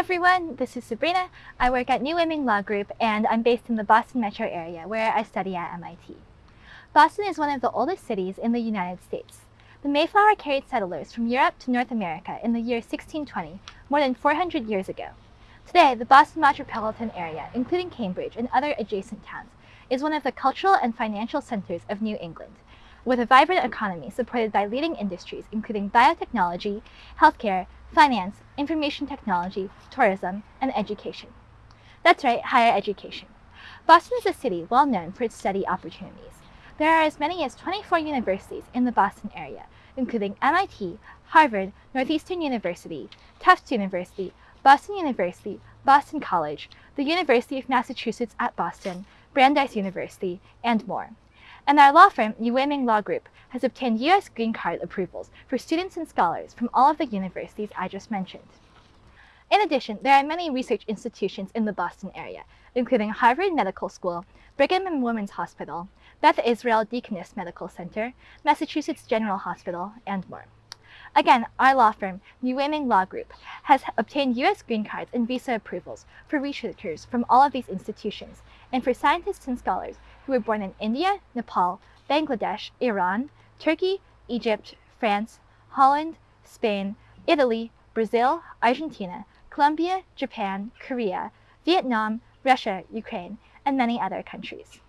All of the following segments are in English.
everyone, this is Sabrina. I work at New Women Law Group and I'm based in the Boston metro area where I study at MIT. Boston is one of the oldest cities in the United States. The Mayflower carried settlers from Europe to North America in the year 1620, more than 400 years ago. Today, the Boston metropolitan area, including Cambridge and other adjacent towns, is one of the cultural and financial centers of New England, with a vibrant economy supported by leading industries including biotechnology, healthcare, finance, information technology, tourism, and education. That's right, higher education. Boston is a city well known for its study opportunities. There are as many as 24 universities in the Boston area, including MIT, Harvard, Northeastern University, Tufts University, Boston University, Boston College, the University of Massachusetts at Boston, Brandeis University, and more. And our law firm, Women Law Group, has obtained U.S. green card approvals for students and scholars from all of the universities I just mentioned. In addition, there are many research institutions in the Boston area, including Harvard Medical School, Brigham and Women's Hospital, Beth Israel Deaconess Medical Center, Massachusetts General Hospital, and more. Again, our law firm, New Women Law Group, has obtained U.S. green cards and visa approvals for researchers from all of these institutions and for scientists and scholars who were born in India, Nepal, Bangladesh, Iran, Turkey, Egypt, France, Holland, Spain, Italy, Brazil, Argentina, Colombia, Japan, Korea, Vietnam, Russia, Ukraine, and many other countries.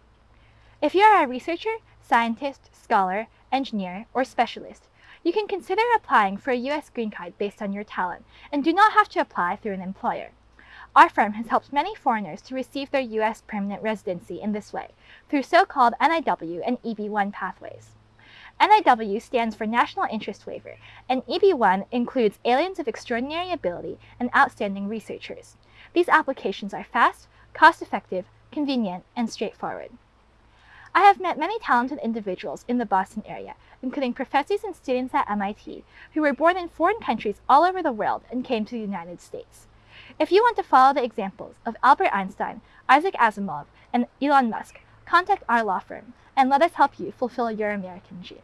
If you are a researcher, scientist, scholar, engineer, or specialist, you can consider applying for a U.S. green card based on your talent and do not have to apply through an employer. Our firm has helped many foreigners to receive their U.S. permanent residency in this way through so-called NIW and EB-1 pathways. NIW stands for National Interest Waiver, and EB-1 includes aliens of extraordinary ability and outstanding researchers. These applications are fast, cost-effective, convenient, and straightforward. I have met many talented individuals in the Boston area, including professors and students at MIT, who were born in foreign countries all over the world and came to the United States. If you want to follow the examples of Albert Einstein, Isaac Asimov, and Elon Musk, contact our law firm and let us help you fulfill your American dream.